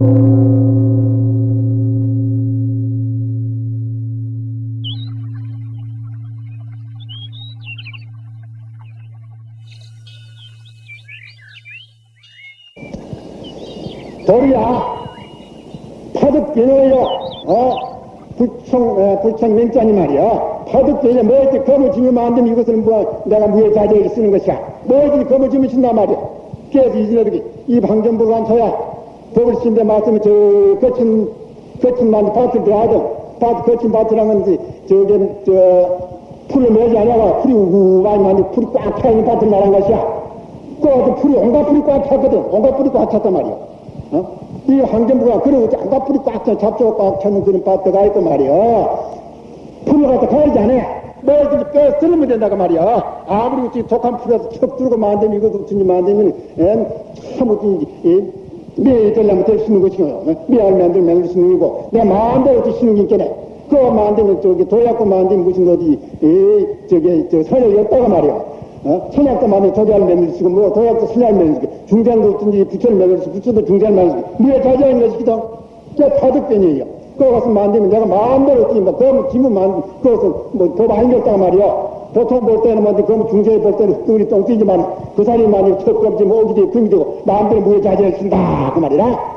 도리야 파득변호요. 어? 불청 어, 불청 맹자니 말이야. 파득변호 뭐지 검을 지면 안 되면 이것은 뭐 내가 무예 자제에 쓰는 것이야. 뭐지 검을 지면 신단 말이야. 그래서 이진어들이 이 방정부를 앉혀야 법을 신데 말씀에 저 거친 거친 만 밭을 들어가든 밭 거친 게 저게 저 풀을 매지 않아가 풀이 우구많이 많이 풀이 꽉 차 있는 밭을 말한 것이야 그 풀이 온갖 풀이 꽉 찼거든 온갖 풀이 꽉 찼단 말이야 어? 이 환경부가 그러고 안가 풀이 꽉 차, 잡초가 꽉 차는 그런 밭에가 있단 말이야. 풀을 갖다 가야지 않아. 뭐든지 빼 쓰면 된다고 말이야. 아무리 독한 풀에서 척 들고 만들면 이것도 어쩐지 만들면, 엔, 참 어쩐지, 될수 있는 것이고, 매알 만들면 만들 수 있는 거고, 내 마음대로 어떻게 쓰는 게 있겠네. 그거 만들면 저기 도약고 만들면 무슨 어디, 에, 저기, 저 선을 였다가 말이야. 어? 천약도 만에 도자를 만들 수고, 뭐, 도약도 신약을 만들 수고, 중장도 어쩐지 부처를 만들 수고, 부처도 중장을 만들 수고, 뭐에 자자인 것이기도, 저 파득변이에요. 그거 가서 만들면 내가 마음대로 어떻게, 뭐, 그럼 지문 만, 그것은 뭐, 더 많이 겼다고 말이야. 보통 볼 때는 뭐, 그럼 중재에 볼 때는 흙덩이 똥뛰지만, 그 사람이 만약 척겁지, 뭐, 오기 되고, 마음대로 자제를 쓴다. 그 말이라.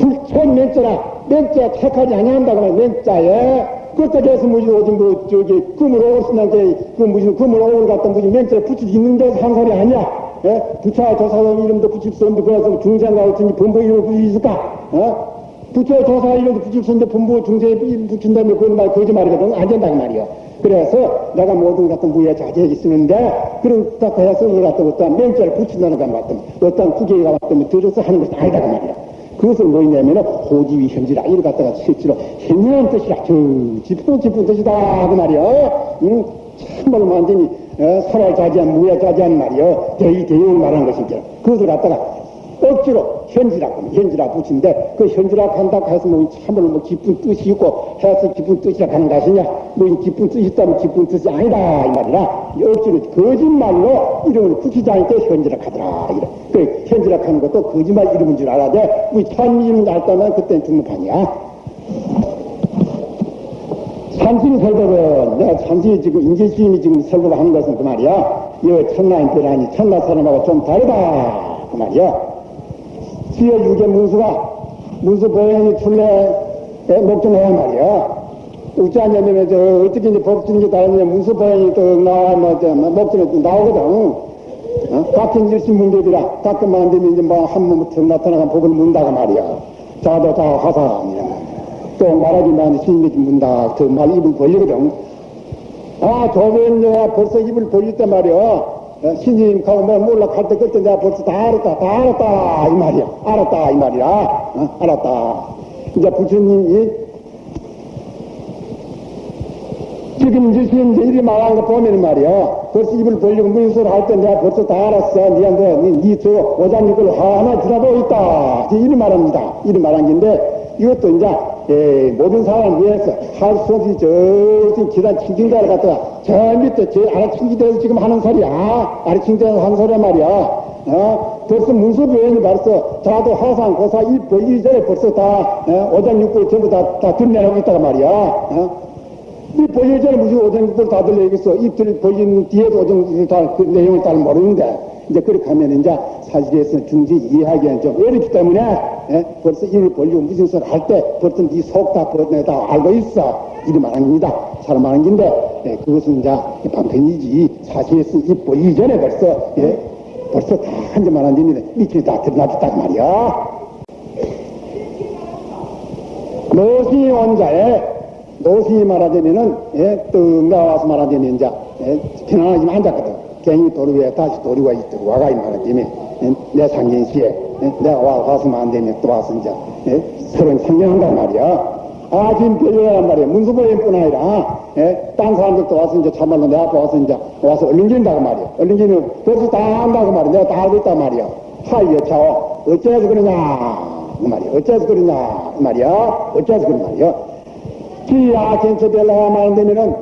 불천 맹자라, 맹자 택하지 아니한다고 말이야, 맹자에. 그것까지 해서 무슨 어디 뭐 저기 금을 오신한테 그 무슨 금을 오를 갖다 무슨 붙일 수 있는 데서 한 소리 아니야. 예? 부처 조사원 이름도 붙일 수 없는데 그래서 중생가 같은지 본부 이름을 붙일 수 있을까? 어? 부처 조사 이름도 붙일 수 있는데 본부 중생에 붙인다면 그건 말 거짓말이거든. 안 된다고 말이야. 그래서 내가 모든 같은 무예 자제에 있으는데 그렇다고 해서 그걸 갖다 어떤 멘트를 붙인다는 것 같으면 어떤 구계가 왔다면 들어서 하는 것이 아니다고 말이야. 그것은 뭐냐면은 호지위 현지라 이를 갖다가 실제로 현명한 뜻이라 저 짚은 짚은 뜻이다 그 말이요 응? 참말로 완전히 어, 살아 자지한 무야 자지한 말이요 대의 대용을 말하는 것이죠 그것을 갖다가 억지로 현지라 현지라 붙인데 그 현지라 한다고 해서 뭐 참말로 뭐 기쁜 뜻이 있고 해서 기쁜 뜻이라 하는 것이냐? 뭐 기쁜 뜻이 있다면 기쁜 뜻이 아니다 이 말이라. 억지로 거짓말로 이름을 붙이지 않을 때 현지라 하더라 이래. 그 현지라 하는 것도 거짓말 이름인 줄 알아야 돼. 우리 참 이름 알다면 그때는 중문판이야. 산신 설법은 내가 산신이 지금 인재주임이 지금 설법을 하는 것은 그 말이야. 이 천나인별하니 천나 사람하고 좀 다르다 그 말이야 수여 유계 문수가 문수 보행이 출래에 목전해야 말이야. 우짜냐면 저 어떻게 이제 법준이 다르냐 문수 보행이 또 나와 뭐저 목전에 또 나오거든. 어? 같은 문제들아 가끔만 안 되면 이제 뭐한 몸부터 나타나간 법을 문다가 말이야. 자도 다 화상이야. 또 말하기만 스님이 문다. 그 말 입을 벌리거든. 아, 조변 내가 벌써 입을 벌릴 때 말이야. 신님 가고 뭐 몰라. 갈때 그때 내가 벌써 다 알았다. 다 알았다. 이 말이야. 알았다. 이 말이야. 어? 알았다. 이제 부처님이 지금 이제 이제 이리 말하는 거 보면 말이야. 벌써 입을 벌리고 무슨 할때 내가 벌써 다 알았어. 니한테 니저 오장육을 하나 지나고 있다. 이리 말합니다. 이리 말한 건데 이것도 이제 예, 모든 사람을 위해서 할 수 없이 저 기란 칭진자를 갖다가 저 밑에 제 아래칭지대에서 지금 하는 소리야 아래칭지대에서 하는 소리야 말이야 어? 벌써 문수부연이 벌써 자도 화상 고사 입보 이전에 벌써 다 어? 오장육부를 전부 다, 다 들려내고 있다가 말이야 어? 이 보기 전에 무슨 오장육부를 다 들려야겠어 입들 보인 뒤에도 오장육부를 다그 내용을 잘 모르는데 이제 그렇게 하면 이제 사실에서 중지 이해하기에는 좀 어렵기 때문에 예? 벌써 입을 벌리고 무슨 소리 할 때 벌써 네 속 다 벗어내다 알고 있어. 이리 말한 겁니다. 사람 말한 건데 예, 그것은 이제 방편이지. 사실에서 입 벌리기 전에 벌써 예? 벌써 다 한점 말한 데인데 밑에 다 드러났단 말이야. 노시 원자에 노시 말하자면은 예, 뜬가 와서 말하자면 이제 예, 편안하지만 앉았거든. 괜히 도로 위에 다시 도리가 있도록 와가 이 말하자면 예, 내 상견시에. 예, 내가 와, 와서만 안 되면 또 와서 이제 예, 서로 상견한단 말이야. 아 지금 별로란 말이야. 문수보행뿐 아니라 예, 딴 사람들도 와서 이제 참말로 내 앞에 와서 이제 와서 얼른진다고 말이야. 얼른지는 벌써 다 안다고 말이야. 내가 다 알고 있단 말이야. 하이 여차오 어째서 그러냐? 그 말이야. 어째서 그러냐? 그 말이야. 어째서 그런 말이야? 기야 견처 별로가 안 되면은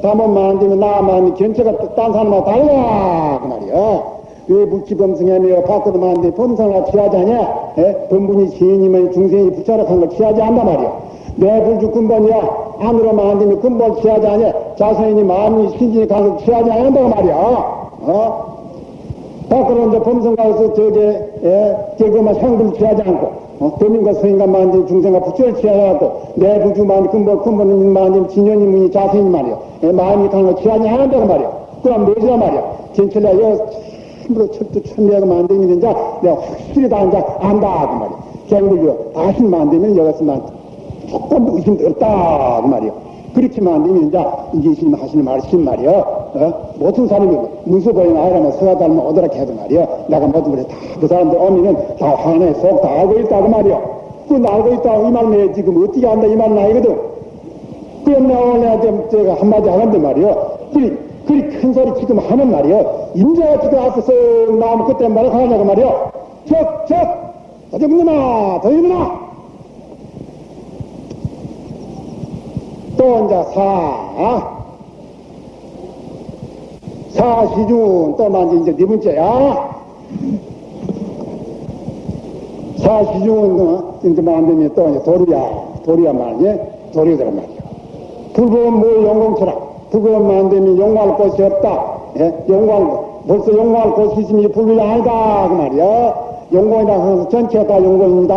담원만 안 되면 나만 견처가 딴 사람하고 달라. 그 말이야 왜 묵지범승하며 안돼 범상을 취하자냐 에? 본분이 죄인이면 중생이 부처락한 걸 취하지 않단 말이야. 내 불주 근본이야. 안으로 만들면 근본 취하지 않냐. 자선인이 마음이 신진이 가서 취하지 않는다고 말이야. 어? 밖으로 이제 범성 가서 저게, 예, 저거만 향불 취하지 않고, 어? 도민과 서인과 만든 중생과 부처를 취하지 않고, 내 부주 만든 근본, 근본은 만든 진연이 문이 자선이 말이야. 예, 마음이 강한 거 취하지 않는다고 말이야. 그럼 뭐지라 말이야. 진철야, 여, 참으로 철도 천리하고 만들면 이제 내가 확실히 다 이제 안다. 그 말이야. 개물요, 다시 만들면 여기서 난 조금 의심도 없다. 그 말이야. 그렇게만 안 되면 이제 이게 신 하시는 말씀 말이야. 어? 모든 사람이 문서 보이는 아이라면 서야 닮면 오더라 해도 말이야. 내가 모든 걸다 그 사람들 오면은 다 화내 속다 알고 있다고 말이야. 그건 알고 있다고 이 말은 내 지금 어떻게 안다 이 말은 아니거든. 그럼 내가 오늘 제가 한마디 하는데 말이야. 그리, 그리 큰 소리 지금 하는 말이야. 인자가 지금 앞에서 나오면 그때 말을 하냐고 말이야. 적, 적! 어제문이나, 더이문아! 또 이제 사, 사시중 또 만지 이제 네 번째야. 사시중은 어, 이제 만들면 또 이제 도리야, 도리야 말이야, 도리더란 말이야. 불법은 뭐 영공처라. 불법은 만들면 용할 곳이 없다. 예? 용할 벌써 용할 곳이 있으면 불법이 아니다 그 말이야. 용공이라 해서 전체가 다 용공입니다.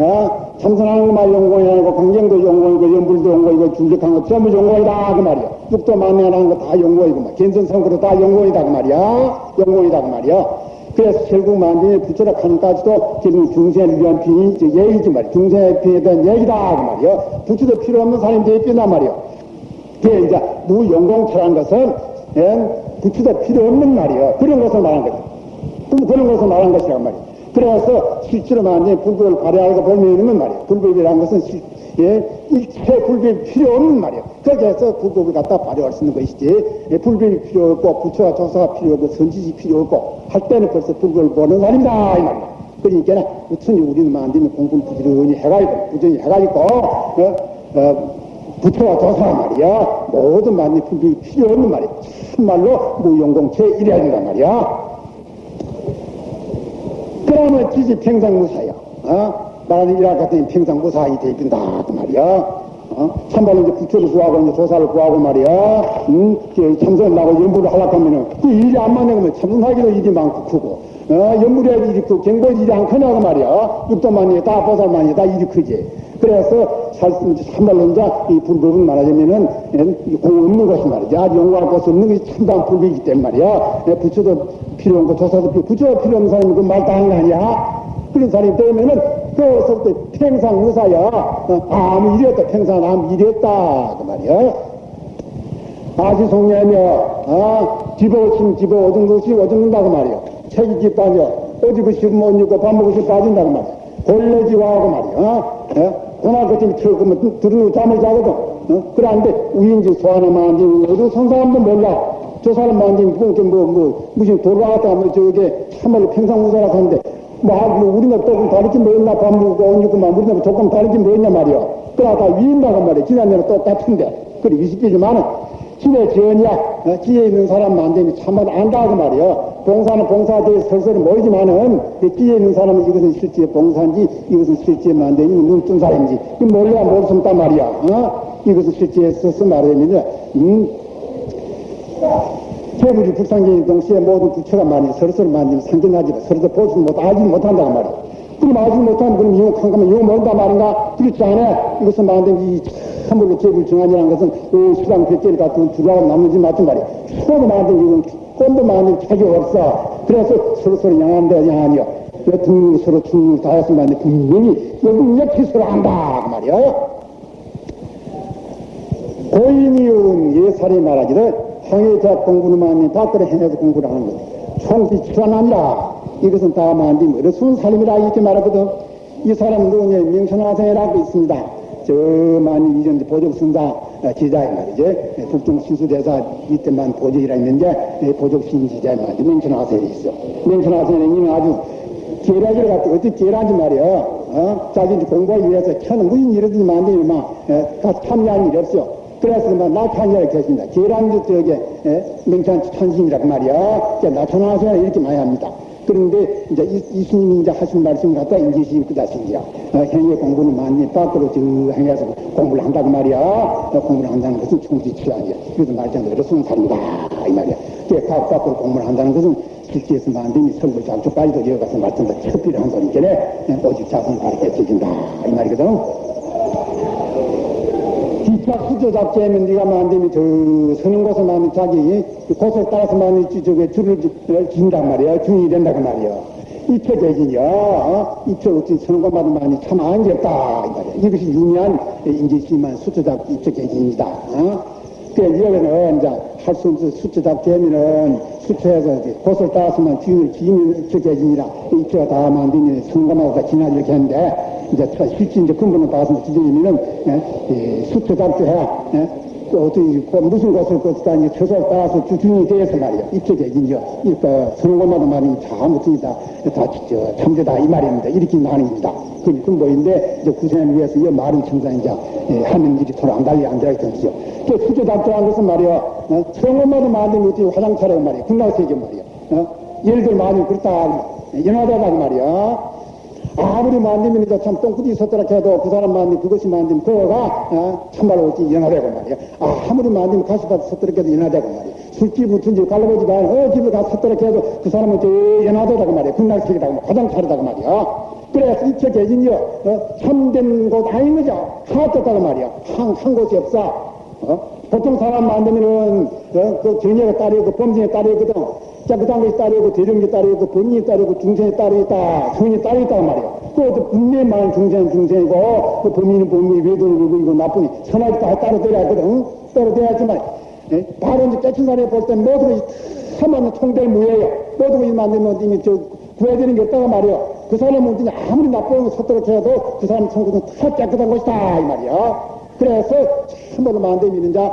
어? 참선하는 것만 용공이 아니고 강경도 용공이고 연불도 용공이고 중직한 거 전부 용공이다 그 말이야. 육도 만면하는 거 다 용공이고 막 견선성구도 다 용공이다 그 말이야. 용공이다 그 말이야. 그래서 결국 만등에 부처락 하는까지도 지금 중생을 위한 빈이 얘기지 말이야. 중생의 빈에 대한 얘기다 그 말이야. 부처도 필요 없는 사람이 되겠단 말이야. 그게 이제 무용공처란 것은 예, 부처도 필요 없는 말이야. 그런 것을 말한 거다. 그런 것을 말한 것이란 말이야. 그래서 실제로 만약에 불법을 발휘하고 보면은 말이야. 불법이라는 것은 실, 예, 일체 불법이 필요 없는 말이야. 그래서 불법을 갖다 발휘할 수 있는 것이지. 예, 불법이 필요 없고 부처와 조사가 필요 없고 선지시 필요 없고 할 때는 벌써 불법을 보는 사람이다 이 말이야. 그러니까 우천히 우리는 만들면 공부를 부지런히 해가지고 부지런히 해가지고 어, 어, 부처와 조사 말이야. 모든 만이 불법이 필요 없는 말이야. 참말로 무용공체 이래야 된단 말이야. 그러면 지지 평상무사야. 어? 나는 일할 같더니 평상무사이 되긴다. 그 말이야. 어? 참말로 이제 부처를 구하고 이제 조사를 구하고 말이야. 음, 참선을 나고 연부를 하려고 하면은 그 일이 안 맞는 참선하기도 일이 많고 크고. 어, 연물에 일이 크고 경보 일이 안 크냐고 말이야. 육도만이 다 보살만이 다 일이 크지. 그래서 살, 참말로 이제 이 불법은 말하자면은 공 없는 것이 말이지. 아주 용감할 것이 없는 것이 참다운 불법이기 때문에 말이야. 부처도 필요 없고 조사도 필요, 부처가 필요 없는 사람이 그말 다 하는 거 아니야? 그런 사람이 되면은 그서부터 평상 무사야. 어, 아무 일이 없다. 평상 아무 일이 없다. 그 말이야. 아시 송냐며, 아, 집어오심 집어 오줌 것이 오줌는다고 말이야. 책이 집다녀. 어디 그 씹으면 못 입고 밥 먹을 수 빠진다고 말이야. 골레지와하고 말이야. 어? 고나 같은 틀으면 들으면 잠을 자거든. 어? 그런데 우인지 소 하나 만지면 어디 손 사람도 몰라. 저 사람 만지면 뭐, 뭐, 뭐, 무슨 돌아갔다 하면 저게 참말로 평상무사라 하는데 뭐, 뭐 우리가 조금 다르지 뭐였나 밥 먹고 옷 입고만 우리가 조금 다르지 뭐였냐 말이야. 그러다 위인다고 말이야. 지난번에 똑같은데. 그래, 20개지만은 힘의 지연이야. 어? 지혜 있는 사람 만되면 참말 안다고 말이야. 봉사는 봉사대에 설설이 모이지만은 그 지혜 있는 사람은 이것은 실제 봉사인지 이것은 실제 만되니 눈뜬 사람인지 이 몰래야 모르겠단 말이야. 어? 이것은 실제 써서 말하면 음. 재물이 불상경인 동시에 모든 부처가 많이 서로서로 만지면 상견하지를 서로서 보지 못, 알지 못한다고 말이야. 그럼 알지 못하면 그럼 이용한 거면 이용 모른단 말인가? 그렇지 않아. 이것은 만든 이 참으로 정한이라는 것은 그 수랑 백제를 같은 주라고 남는지 맞단 말이야. 서로 만든 이건 꼰도 만든 책이 없어. 그래서 서로서로 양한다, 양한이야. 등록 서로 등록 다 했으면 안 돼. 분명히 여기 이렇게 서로 한다. 그 말이야. 고인이은 예살이 말하기를 황해자 공부는 많이 밖으로 해내서 공부를 하는 거다. 총기치가 아니라 이것은 다 만든 어려운 살림이라 이렇게 말하거든. 이 사람은 누구냐 명천화생이라고 있습니다. 저 많이 이전 보적순사 지자의 말이지. 북중 신수대사 이때만 보적이라 있는데 보적신 지자의 말이지. 명천화생이 있어. 명천화생은 이미 아주 계란지를 갖다 어떻게 계란지 말이야. 어? 자기 공부하기 위해서 켜는 무슨 일이든지 만들면 막 참여한 일이 없어. 그래서 막 나타나게 계십니다. 계란주 쪽에 명찬 천신이라고 말이야. 나타나서 이렇게 많이 합니다. 그런데 이제 이, 이스님이 이제 하신 말씀 갖다 인지심 그 자신이야. 어, 행위 공부는 많이 밖으로 저 행해서 공부를 한다고 말이야. 어, 공부를 한다는 것은 총지치 아니야. 그래서 말장대로 쓰는 사람이다. 이 말이야. 그각 밖으로 공부를 한다는 것은 실제에서 만듦이 설부 작조까지도 이어가서 말씀도 첩비를 한 소리께 오직 자손 바르게 지진다. 이 말이거든. 수저 잡지하면 네가 만들면 저 서는 곳에 만면 자기 곳을 따라서 만면 저게 줄을 지- 긴단 말이야. 중이 된다고 말이야. 이표 대진이야. 어? 이표 어찌 서는 곳마다 많이 참 안겹다 이 말이야. 이것이 유명한 인지심한 수저 잡기 이표 대진이다. 어? 그 여기는 이제 할 수 없어 수초 잡되면은 수초에서 곳을 따라서만 주인을 지으면 이표 대진이라 이표가 다 만들면 성공하고 다 지나 이렇게 했는데 이제 저 실제 이제 근본을 봐서 지지면은 예, 수초 잡혀야 예, 그 어떤 그 무슨 것을 거기다 이제 처소에 따라서 주중이 되어서 말이야. 입체적인죠 그러니까 성공마다 말이 잘못이다 다 저, 참되다 이 말입니다. 이렇게 나눕니다. 그 근본인데 이제 구세를 위해서 이 말은 청산 이제 예, 하는 일이 서로 안 달리 안 되어 있던지요. 그 수초 잡혀한 것은 말이야 어, 성공마다 만들면 어떻게 화장차라고 말이야. 군나세계 말이야. 어? 예를 들어 많이 그렇다. 연하다고 말이야 아무리 이제 참 똥꾸디 섰더라 해도 그 사람 만들면 그것이 만들면 그거가 어, 참말로 어찌 연하되고 말이야. 아, 아무리 만들면 가시밭 섰더라 해도 연하되고 말이야. 술집 붙은지 갈라보지 말고 어, 집에 가서 섰더라 해도 그 사람은 저 연하되다고 말이야. 군날색이다고 화장 차리다고 말이야. 그래서 이처 계진이요. 어, 참된 곳 아닌 거죠. 하떴다고 말이야. 한, 한 곳이 없어. 어? 보통 사람 만들면은 어? 그 정예가 따르고 범죄에 따르거든. 깨끗한 것이 따르고 대중이 따르고 본인이 따르고 중생이 따르겠다. 성인이 따르겠다 말이야. 그것도 분명히 많은 중생은 중생이고 그 범인은 범인이 외도를 그리고 나쁘니 선하게 다 따로 돼야 하거든. 따로 돼야지만 예? 바로 이제 깨친 사람이 볼때 모든 것이 사만 통될 무예요. 모든 것이 만들면 이미 저 구해야 되는 게 없다고 말이야. 그 사람은 그냥 아무리 나쁜 거 섰도록 해도 그 사람 천국은 다 깨끗한 것이다 이 말이야. 그래서 참으로 만들면 이제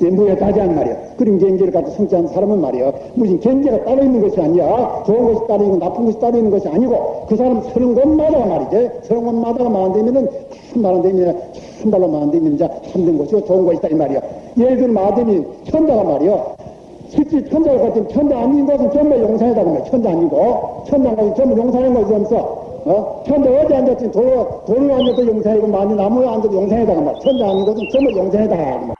이 무에 다지한 말이야. 그런 경계를 갖다 성취한 사람은 말이야. 무슨 경계가 따로 있는 것이 아니야. 좋은 것이 따로 있고 나쁜 것이 따로 있는 것이 아니고 그 사람 서는 곳마다 말이지. 서는 곳마다가 만들면은 참말로 되면 참말로 만들면 이제 참된 것이고 좋은 것이다 이 말이야. 예를 들면 마dem이 천자가 말이야. 실제 천자가 같은 천자 아닌 것은 전부 용산이다고 말이야. 천자 아니고 천자가 것이 전부 용산인 것이 없어. 어? 천자 어디 앉았지? 돌, 돌로 앉아도 용산이고, 많이 나무에 앉아도 용산이다. 그 말이야. 천자 아닌 것은 전부 용산이다. 그 말이야.